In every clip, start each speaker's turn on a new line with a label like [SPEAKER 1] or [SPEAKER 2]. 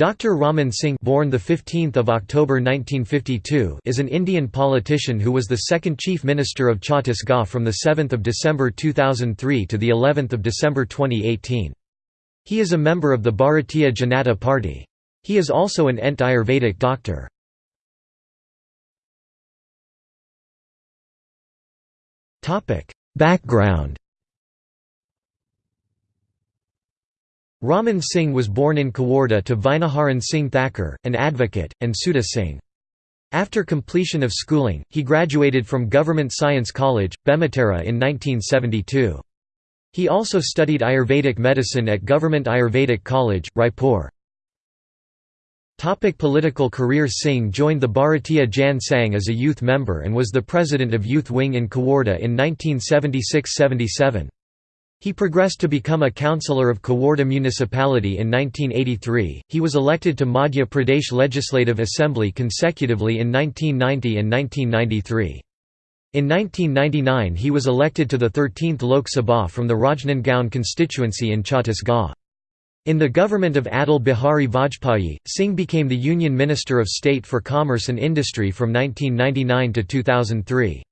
[SPEAKER 1] Dr. Raman Singh born the 15th of October 1952 is an Indian politician who was the second Chief Minister of Chhattisgarh from the 7th of December 2003 to the 11th of December 2018. He is a member of the Bharatiya Janata Party. He is also an ENT Ayurvedic doctor. Topic: Background Raman Singh was born in Kawarda to Vinaharan Singh Thakur, an advocate, and Sudha Singh. After completion of schooling, he graduated from Government Science College, Bemetara in 1972. He also studied Ayurvedic medicine at Government Ayurvedic College, Raipur. Topic political career Singh joined the Bharatiya Jan Sangh as a youth member and was the president of youth wing in Kawarda in 1976–77. He progressed to become a councillor of Kawarda municipality in 1983. He was elected to Madhya Pradesh Legislative Assembly consecutively in 1990 and 1993. In 1999 he was elected to the 13th Lok Sabha from the Rajnandgaon constituency in Chhattisgarh. In the government of Atal Bihari Vajpayee, Singh became the Union Minister of State for Commerce and Industry from 1999 to 2003.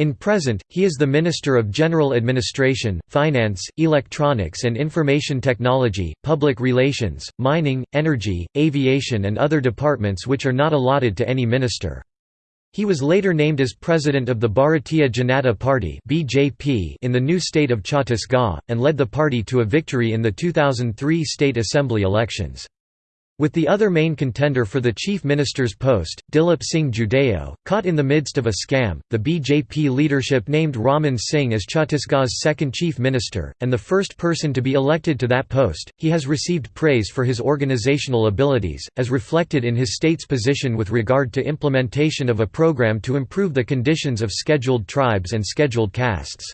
[SPEAKER 1] In present, he is the Minister of General Administration, Finance, Electronics and Information Technology, Public Relations, Mining, Energy, Aviation and other departments which are not allotted to any minister. He was later named as president of the Bharatiya Janata Party in the new state of Chhattisgarh, and led the party to a victory in the 2003 state assembly elections. With the other main contender for the chief minister's post, Dilip Singh Judeo, caught in the midst of a scam, the BJP leadership named Raman Singh as Chhattisgarh's second chief minister, and the first person to be elected to that post. He has received praise for his organizational abilities, as reflected in his state's position with regard to implementation of a program to improve the conditions of scheduled tribes and scheduled castes.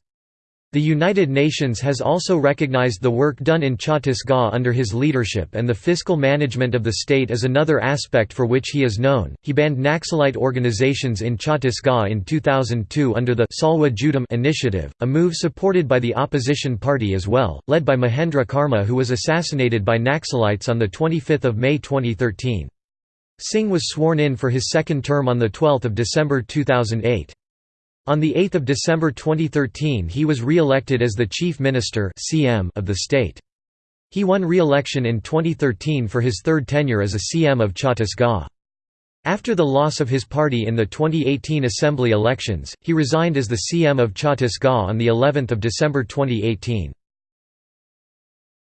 [SPEAKER 1] The United Nations has also recognized the work done in Chhattisgarh under his leadership and the fiscal management of the state is another aspect for which he is known. He banned Naxalite organizations in Chhattisgarh in 2002 under the Salwa Judum initiative, a move supported by the opposition party as well, led by Mahendra Karma who was assassinated by Naxalites on 25 May 2013. Singh was sworn in for his second term on 12 December 2008. On 8 December 2013 he was re-elected as the Chief Minister of the state. He won re-election in 2013 for his third tenure as a CM of Chhattisgarh. After the loss of his party in the 2018 assembly elections, he resigned as the CM of Chhattisgarh on the 11th of December 2018.